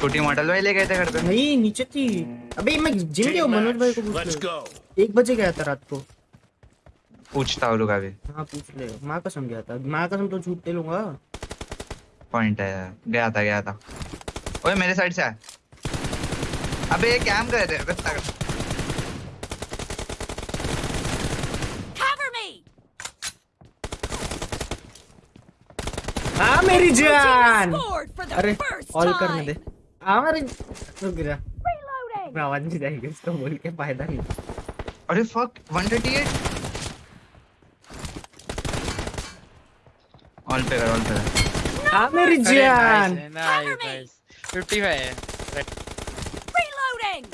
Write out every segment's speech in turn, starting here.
छोटी मॉडल भाई ले गए थे घर पे। नहीं नीचे थी। अबे मैं जिम गया मनोज भाई को पूछ एक बजे गया था रात को। पूछता हूँ अभी। हाँ पूछ ले। माँ कसम गया था। माँ कसम तो झूठ दे लूँगा। पॉइंट है गया था गया था। ओए मेरे साइड से है अबे ये कैम कर रहे थे। बस me! हाँ मेरी जान। अरे ऑल करने दे। Time. हाँ मेरी रुक गिरा मैं आवाज़ नहीं जाएगी उसको बोल के फ़ायदा नहीं अरे फक 138 ऑल पे कर ऑल पे हाँ जान me! नाइस 55 है Reloading!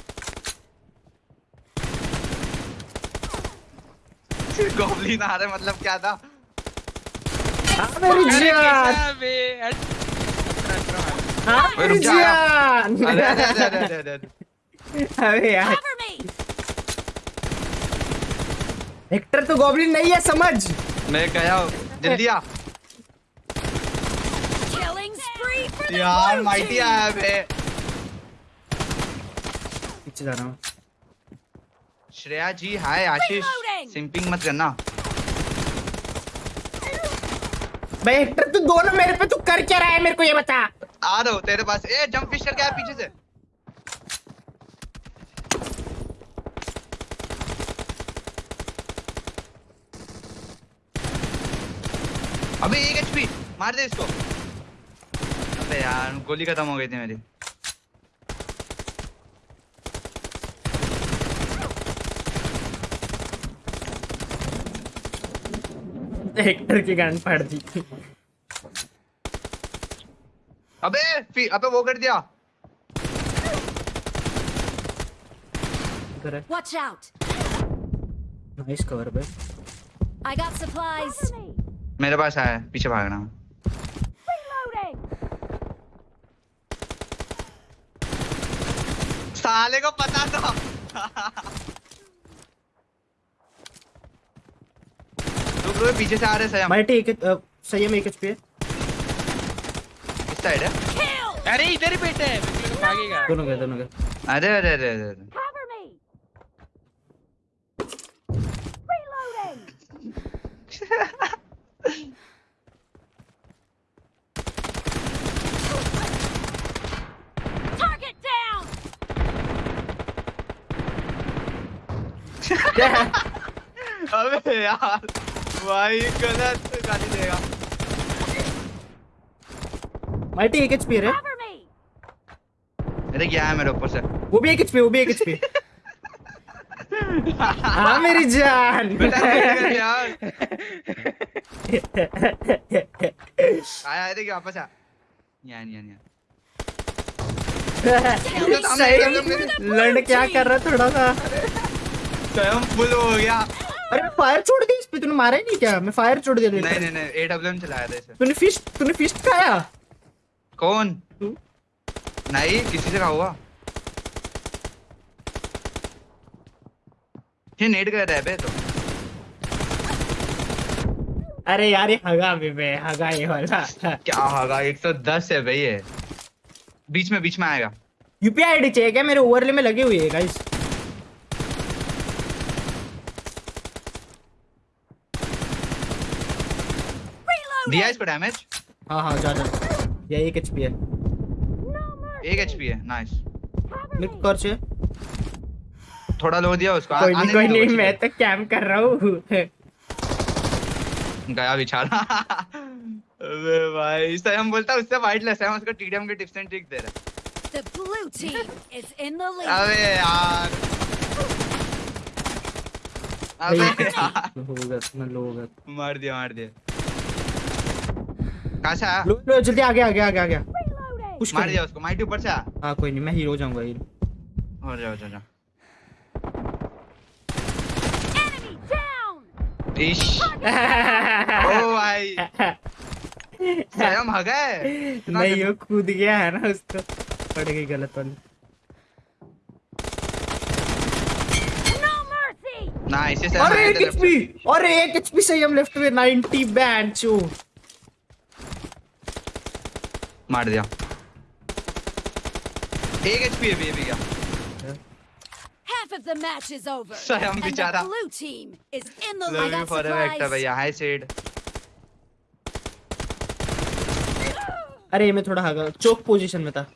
गॉबलिन आ रहे मतलब क्या था? हाँ मेरी अरे जान कैसा बे हट हाँ रुक जा अरे अरे अरे अरे अरे अरे यार। Cover me! हेक्टर तो गॉबलिन नहीं है समझ? मैं गया जल्दी आ। Killing spree for the यार माइटी आया बे पीछे जा रहा हूँ। श्रेया जी हाय आशीष। सिंपिंग मत करना। भाई हेक्टर तू दोनों मेरे पे तू कर क्या रहा है मेरे को ये बता। आ रहा हूँ तेरे पास। ए जंप फ़िश करके आया पीछे से। अबे, एक एचपी मार दे इसको। अबे यार, गोली खत्म हो गई थी मेरी। हेक्टर की गांड फाड़ दी। अबे फि- अबे वो कर दिया। इधर है। Watch out! नाइस कवर पे। I got supplies. मेरे पास आया है, पीछे भागना। Reloading! साले को पता था। रुक रुक पीछे से आ रहे हैं सयम। माइटी एक अ, संयम एक एचपी है। साइड है अरे इधर ही बैठा है भागेगा दोनों गए दोनों गए अरे अरे अरे अरे! अबे यार भाई गलत गाली देगा माइटी एक एचपी है। अरे क्या है मेरे ऊपर से। वो भी एक एचपी वो भी एक एचपी हाँ मेरी जान। बेटा यार? आया है देखिए वापस आ। यार यार यार लड़ क्या कर रहा थोड़ा सा? स्वयं फुल हो गया। अरे फायर छोड़ दी इस पे तूने मारा ही नहीं क्या? मैं फायर छोड़ दिया नहीं नहीं नहीं एडब्ल्यूएम चलाया था इसे। तूने फ़िश तूने फ़िश खाया? कौन? तू? नहीं किसी से कहा हुआ। ये नेट कर रहा है बे तो। अरे यार ये हगा भी बे हगा ये वाला। क्या होगा? 110 है भाई ये। बीच में बीच में आएगा। यूपीआई आईडी चाहिए क्या? मेरे ओवरले में लगे हुए है गाइस दिया इसको डैमेज हाँ हाँ जा जा। ये एक एचपी है। एक एचपी है नाइस को कर से। थोड़ा लो दिया उसको। कोई नहीं कोई नहीं मैं तो कैम कर रहा हूँ। गया बेचारा अबे भाई सही हम बोलता उससे वाइटलेस है हम उसको टीडीएम के टिप्स एंड ट्रिक दे रहे The blue team is in the lead. अबे यार। अबे यार। होगा मैं लो होगा मार दिया मार दिया। कहाँ से आया? लो लो जल्दी आगे आगे आगे आगे। Reloading! पुश मार दिया उसको माइटी ऊपर से आ? हाँ कोई नहीं मैं हीरो जाऊँगा हीरो। हो जा हो जा, जा Enemy down! इश ओ भाई। स्वयं हगा है? इतना नहीं वो कूद गया है ना उसको। पड़ गई गलत वाली। No mercy! ना इसी से अरे हमारे एक एचपी अरे एक एचपी से हम लेफ़्ट में 90 बैंड चो मार दिया। एक एचपी है बेबी का। Half of the match is over. Sayang and the blue team is in the lead. You for Vector भैया हाय सेड अरे मैं थोड़ा हागा। चौक पोजीशन में था।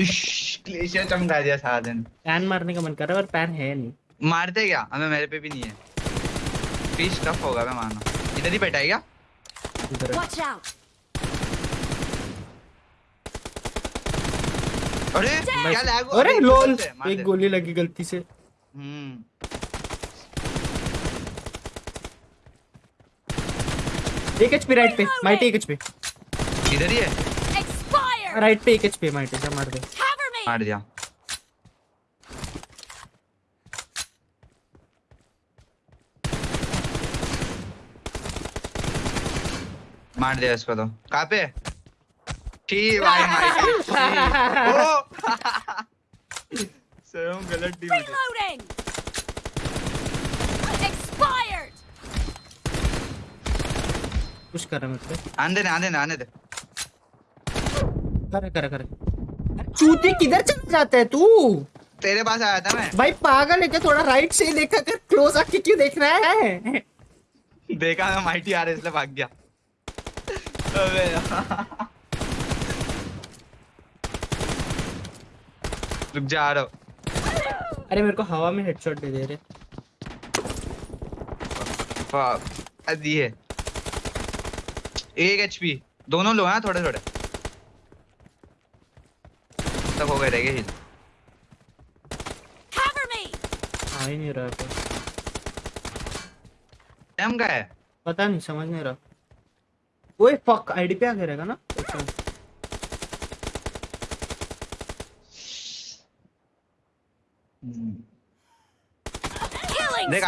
ग्लेशियर चमका दिया सारा दिन। पैन मारने का मन कर रहा है पर पैन है नहीं। मारते क्या? हमें मेरे पे भी नहीं है। फ़िश टफ होगा मैं मानो इधर ही बैठा है क्या इधर है। Watch out. अरे क्या लैग? अरे लोल एक गोली लगी गलती से। हम्म। एक एचपी राइट पे माइटी एक एचपी इधर ही है. राइट पे एक एचपी माइटी जा मार दे। मार दिया। मार दिया इसको तो। कहाँ पे ठीक भाई भाई ओ स्वयं गलत है Reloading. कुछ कर रहा है मेरे पे। आने दे आने दे आने दे। करे करे। करे चूती किधर चल जाता है तू? तेरे पास आया था मैं। भाई पागल है क्या? थोड़ा राइट से ही देखा कर। क्लोज आके क्यों देख रहा है? देखा मैं माइटी आ रहा है इसलिए भाग गया। अबे रुक जा आ रहा। हूँ। अरे मेरे को हवा में हेडशॉट दे दे रहे Fuck. अ, दिए एक एचपी दोनों लो हैं थोड़े थोड़े। तब हो गए रहेंगे हिल Cover me. आ ही नहीं रहा है एम का है? पता नहीं समझ नहीं रहा। ओए फक आईडी पे आ गया रहेगा ना? देख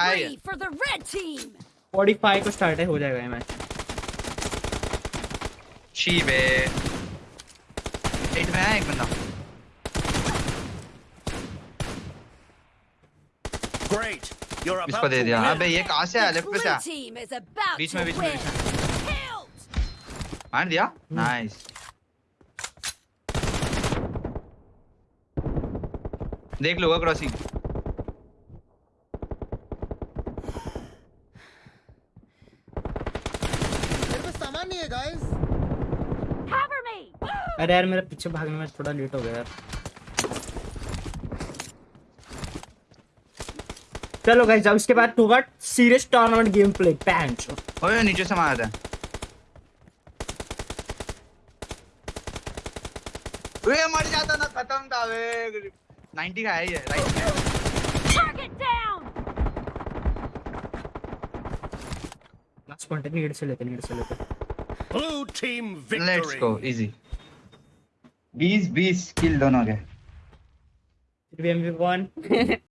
45 को स्टार्ट है हो जाएगा ये मैच छी बे एट में एक बंदा। ग्रेट यू आर इसको दे अबे ये कहाँ से आया? लेफ़्ट पे से बीच में बीच में बीच में। मार दिया? हम्म। नाइस. देख लो क्रॉसिंग मेरे पास सामान नहीं है गाइस अरे यार मेरा पीछे भागने में थोड़ा लेट हो गया यार। चलो गाइस अब इसके बाद होगा सीरियस टूर्नामेंट गेम प्ले पैंच ओए नीचे से मारा था। ओए मर जाता ना खत्म था वे 90 का है ये right target down last point need से लेते नीड से लेते। Blue team victory let's go easy 20 20 kill दोनों के फिर भी एमवी वन